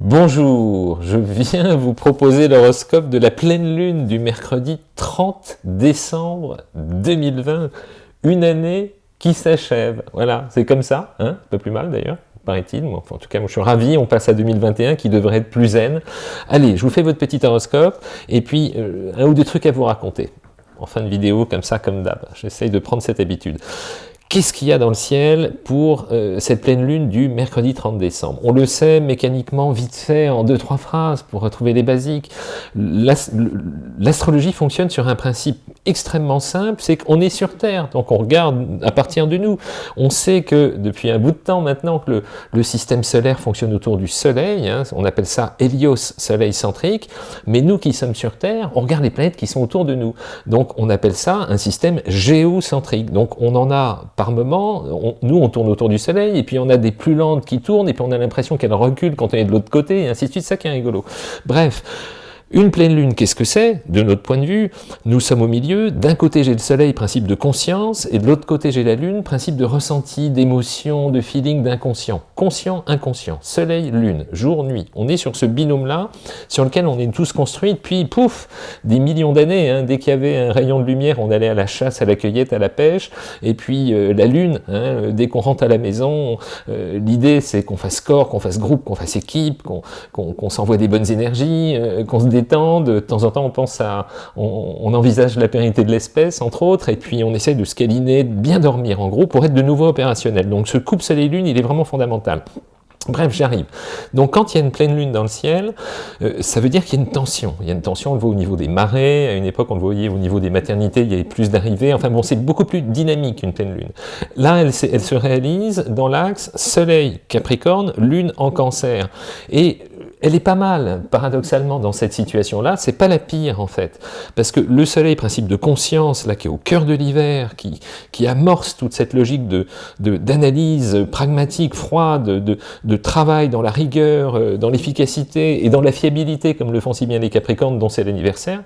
Bonjour, je viens vous proposer l'horoscope de la pleine lune du mercredi 30 décembre 2020, une année qui s'achève. Voilà, c'est comme ça, hein pas plus mal d'ailleurs, paraît-il. en tout cas, moi je suis ravi, on passe à 2021 qui devrait être plus zen. Allez, je vous fais votre petit horoscope, et puis euh, un ou deux trucs à vous raconter. En fin de vidéo, comme ça, comme d'hab. J'essaye de prendre cette habitude. Qu'est-ce qu'il y a dans le ciel pour euh, cette pleine lune du mercredi 30 décembre? On le sait mécaniquement, vite fait, en deux, trois phrases, pour retrouver les basiques. L'astrologie fonctionne sur un principe extrêmement simple, c'est qu'on est sur Terre, donc on regarde à partir de nous. On sait que depuis un bout de temps maintenant que le, système solaire fonctionne autour du Soleil, hein, on appelle ça Hélios, Soleil centrique, mais nous qui sommes sur Terre, on regarde les planètes qui sont autour de nous. Donc on appelle ça un système géocentrique. Donc on en a nous on tourne autour du soleil, et puis on a des plus lentes qui tournent, et puis on a l'impression qu'elles reculent quand on est de l'autre côté, et ainsi de suite, ça qui est rigolo. Bref, une pleine lune, qu'est-ce que c'est? De notre point de vue, nous sommes au milieu. D'un côté, j'ai le soleil, principe de conscience, et de l'autre côté, j'ai la lune, principe de ressenti, d'émotion, de feeling, d'inconscient. Conscient, inconscient. Soleil, lune, jour, nuit. On est sur ce binôme-là, sur lequel on est tous construits depuis, pouf, des millions d'années. Hein. Dès qu'il y avait un rayon de lumière, on allait à la chasse, à la cueillette, à la pêche. Et puis, euh, la lune, hein, dès qu'on rentre à la maison, euh, l'idée, c'est qu'on fasse corps, qu'on fasse groupe, qu'on fasse équipe, qu'on s'envoie des bonnes énergies, euh, qu'on se de temps en temps on pense à, on, envisage la pérennité de l'espèce, entre autres, et puis on essaie de se câliner, de bien dormir en gros, pour être de nouveau opérationnel. Donc ce coupe soleil-lune, il est vraiment fondamental. Bref, j'arrive. Donc quand il y a une pleine lune dans le ciel, euh, ça veut dire qu'il y a une tension. Il y a une tension, on le voit au niveau des marées, à une époque on le voyait au niveau des maternités, il y avait plus d'arrivées, enfin bon, c'est beaucoup plus dynamique qu'une pleine lune. Là, elle, elle se réalise dans l'axe Soleil, Capricorne, Lune en Cancer. Et elle est pas mal, paradoxalement, dans cette situation-là. C'est pas la pire, en fait. Parce que le soleil, principe de conscience, là, qui est au cœur de l'hiver, qui, qui amorce toute cette logique de d'analyse pragmatique, froide, de, de, travail dans la rigueur, euh, dans l'efficacité et dans la fiabilité, comme le font si bien les Capricornes, dont c'est l'anniversaire.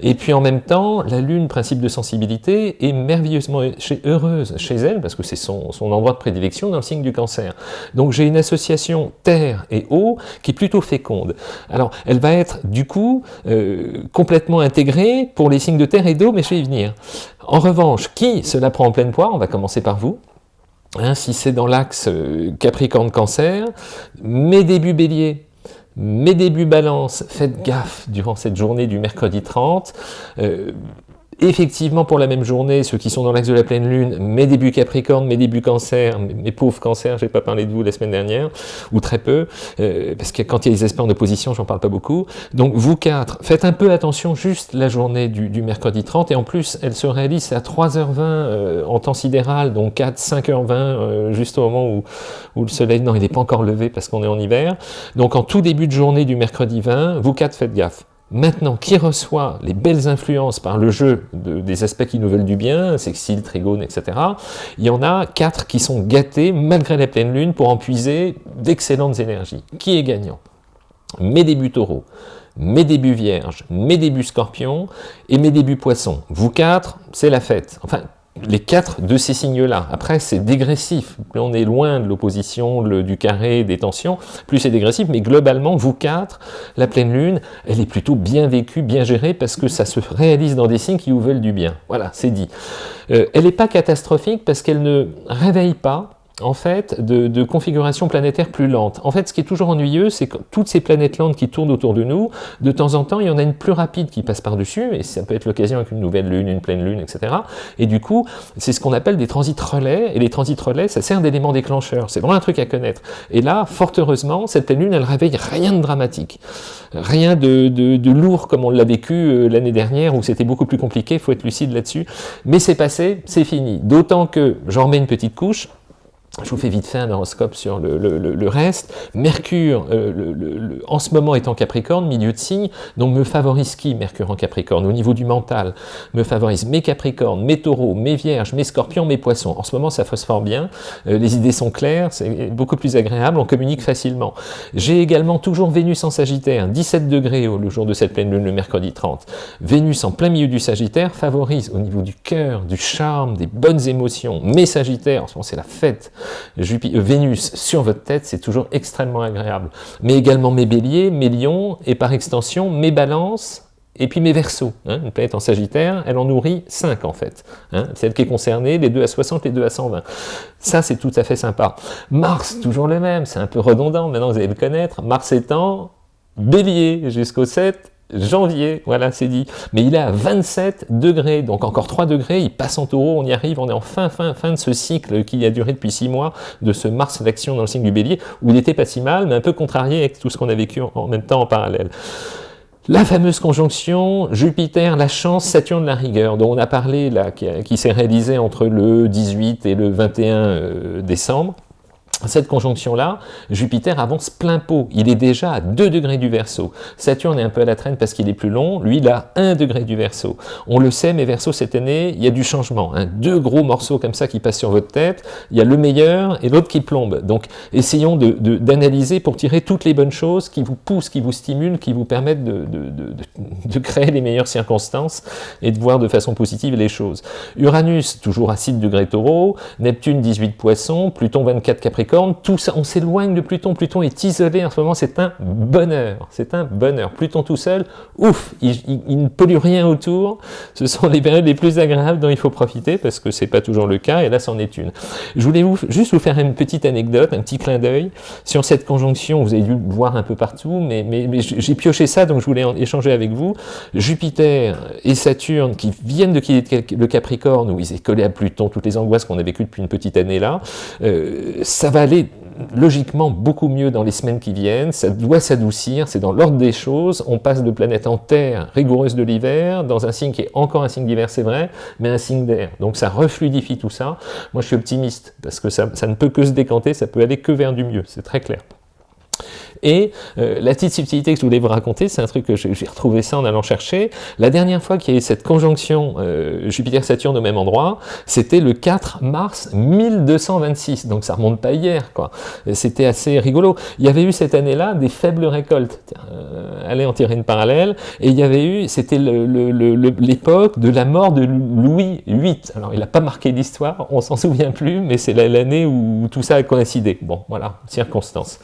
Et puis en même temps, la Lune, principe de sensibilité, est merveilleusement heureuse chez elle, parce que c'est son, son endroit de prédilection dans le signe du cancer. Donc j'ai une association terre et eau qui est plus féconde. Alors, elle va être, du coup, euh, complètement intégrée pour les signes de terre et d'eau, mais je vais y venir. En revanche, qui cela prend en pleine poire? On va commencer par vous. Hein, si c'est dans l'axe euh, Capricorne-Cancer, mes débuts bélier, mes débuts balance, faites gaffe durant cette journée du mercredi 30. Effectivement, pour la même journée, ceux qui sont dans l'axe de la pleine lune, mes débuts Capricorne, mes débuts Cancer, mes pauvres Cancer, j'ai pas parlé de vous la semaine dernière, ou très peu, euh, parce que quand il y a les aspects en opposition, j'en parle pas beaucoup. Donc vous quatre, faites un peu attention juste la journée du, mercredi 30, et en plus, elle se réalise à 3h20 euh, en temps sidéral, donc 4, 5h20, euh, juste au moment où, où le soleil, non, il n'est pas encore levé parce qu'on est en hiver. Donc en tout début de journée du mercredi 20, vous quatre, faites gaffe. Maintenant, qui reçoit les belles influences par le jeu des aspects qui nous veulent du bien, sexile, trigone, etc., il y en a quatre qui sont gâtés malgré la pleine lune pour en puiser d'excellentes énergies. Qui est gagnant? Mes débuts taureaux, mes débuts vierges, mes débuts scorpions et mes débuts poissons. Vous quatre, c'est la fête. Enfin, les quatre de ces signes-là. Après, c'est dégressif. Plus on est loin de l'opposition, du carré, des tensions, plus c'est dégressif. Mais globalement, vous quatre, la pleine lune, elle est plutôt bien vécue, bien gérée, parce que ça se réalise dans des signes qui vous veulent du bien. Voilà, c'est dit. Euh, elle n'est pas catastrophique parce qu'elle ne réveille pas en fait, de, configuration planétaire plus lente. En fait, ce qui est toujours ennuyeux, c'est que toutes ces planètes lentes qui tournent autour de nous, de temps en temps, il y en a une plus rapide qui passe par-dessus, et ça peut être l'occasion avec une nouvelle lune, une pleine lune, etc. Et du coup, c'est ce qu'on appelle des transits relais, et les transits relais, ça sert d'élément déclencheur. C'est vraiment un truc à connaître. Et là, fort heureusement, cette lune, elle réveille rien de dramatique. Rien de, de lourd comme on l'a vécu euh, l'année dernière, où c'était beaucoup plus compliqué, il faut être lucide là-dessus. Mais c'est passé, c'est fini. D'autant que, j'en remets une petite couche, je vous fais vite fait un horoscope sur le, reste. Mercure, euh, en ce moment est en Capricorne, milieu de signe, donc me favorise qui Mercure en Capricorne? Au niveau du mental, me favorise mes Capricornes, mes Taureaux, mes Vierges, mes Scorpions, mes Poissons. En ce moment, ça phosphore bien, euh, les idées sont claires, c'est beaucoup plus agréable, on communique facilement. J'ai également toujours Vénus en Sagittaire, 17 degrés le jour de cette pleine lune, le mercredi 30. Vénus en plein milieu du Sagittaire favorise au niveau du cœur, du charme, des bonnes émotions. Mes Sagittaires, en ce moment c'est la fête, Vénus sur votre tête, c'est toujours extrêmement agréable. Mais également mes béliers, mes lions, et par extension mes balances, et puis mes versos, hein, une planète en Sagittaire, elle en nourrit 5 en fait. Hein, celle qui est concernée, les 2 à 60, les 2 à 120. Ça, c'est tout à fait sympa. Mars, toujours le même, c'est un peu redondant, maintenant vous allez le connaître. Mars étant bélier jusqu'au 7 janvier, voilà, c'est dit. Mais il est à 27 degrés, donc encore 3 degrés, il passe en taureau, on y arrive, on est en fin, fin, fin de ce cycle qui a duré depuis 6 mois, de ce Mars d'action dans le signe du bélier, où il n'était pas si mal, mais un peu contrarié avec tout ce qu'on a vécu en même temps en parallèle. La fameuse conjonction Jupiter, la chance, Saturne, la rigueur, dont on a parlé là, qui, s'est réalisée entre le 18 et le 21 euh, décembre, cette conjonction-là, Jupiter avance plein pot. Il est déjà à 2 degrés du Verseau. Saturne est un peu à la traîne parce qu'il est plus long. Lui, il a 1 degré du Verseau. On le sait, mais Verseau, cette année, il y a du changement. Hein. Deux gros morceaux comme ça qui passent sur votre tête. Il y a le meilleur et l'autre qui plombe. Donc, essayons d'analyser pour tirer toutes les bonnes choses qui vous poussent, qui vous stimulent, qui vous permettent de, de créer les meilleures circonstances et de voir de façon positive les choses. Uranus, toujours à 6 degrés taureau. Neptune, 18 poissons. Pluton, 24 capricorne tout ça, on s'éloigne de Pluton, Pluton est isolé en ce moment, c'est un bonheur, c'est un bonheur. Pluton tout seul, ouf, il, ne pollue rien autour, ce sont les périodes les plus agréables dont il faut profiter, parce que c'est pas toujours le cas, et là c'en est une. Je voulais juste vous faire une petite anecdote, un petit clin d'œil sur cette conjonction, vous avez dû le voir un peu partout, mais, j'ai pioché ça, donc je voulais en échanger avec vous. Jupiter et Saturne, qui viennent de quitter le Capricorne, où ils étaient collés à Pluton, toutes les angoisses qu'on a vécues depuis une petite année là, euh, ça va aller logiquement beaucoup mieux dans les semaines qui viennent, ça doit s'adoucir, c'est dans l'ordre des choses, on passe de planète en terre rigoureuse de l'hiver, dans un signe qui est encore un signe d'hiver, c'est vrai, mais un signe d'air. Donc ça refluidifie tout ça. Moi je suis optimiste, parce que ça ne peut que se décanter, ça peut aller que vers du mieux, c'est très clair. Et euh, la petite subtilité que je voulais vous raconter, c'est un truc que j'ai retrouvé ça en allant chercher. La dernière fois qu'il y a eu cette conjonction euh, Jupiter-Saturne au même endroit, c'était le 4 mars 1226, donc ça remonte pas hier, quoi. C'était assez rigolo. Il y avait eu cette année-là des faibles récoltes. Euh, allez en tirer une parallèle. Et il y avait eu, c'était l'époque de la mort de Louis VIII. Alors il n'a pas marqué l'histoire, on s'en souvient plus, mais c'est l'année où tout ça a coïncidé. Bon, voilà, circonstance.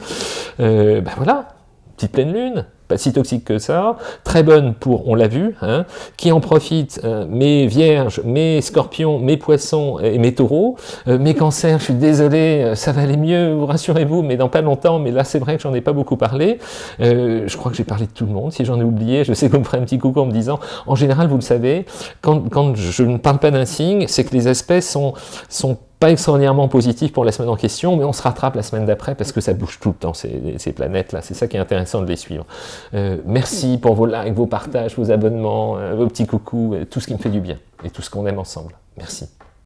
Euh, ben voilà, petite pleine lune, pas si toxique que ça, très bonne pour, on l'a vu, hein, qui en profite, euh, mes vierges, mes scorpions, mes poissons et mes taureaux, euh, mes cancers, je suis désolé, euh, ça va aller mieux, rassurez-vous, mais dans pas longtemps, mais là c'est vrai que j'en ai pas beaucoup parlé, je crois que j'ai parlé de tout le monde, si j'en ai oublié, je sais qu'on me ferait un petit coucou en me disant, en général, vous le savez, quand, quand je ne parle pas d'un signe, c'est que les aspects sont, sont pas extraordinairement positif pour la semaine en question, mais on se rattrape la semaine d'après parce que ça bouge tout le temps, ces, planètes-là. C'est ça qui est intéressant de les suivre. Euh, merci pour vos likes, vos partages, vos abonnements, euh, vos petits coucous, tout ce qui me fait du bien et tout ce qu'on aime ensemble. Merci.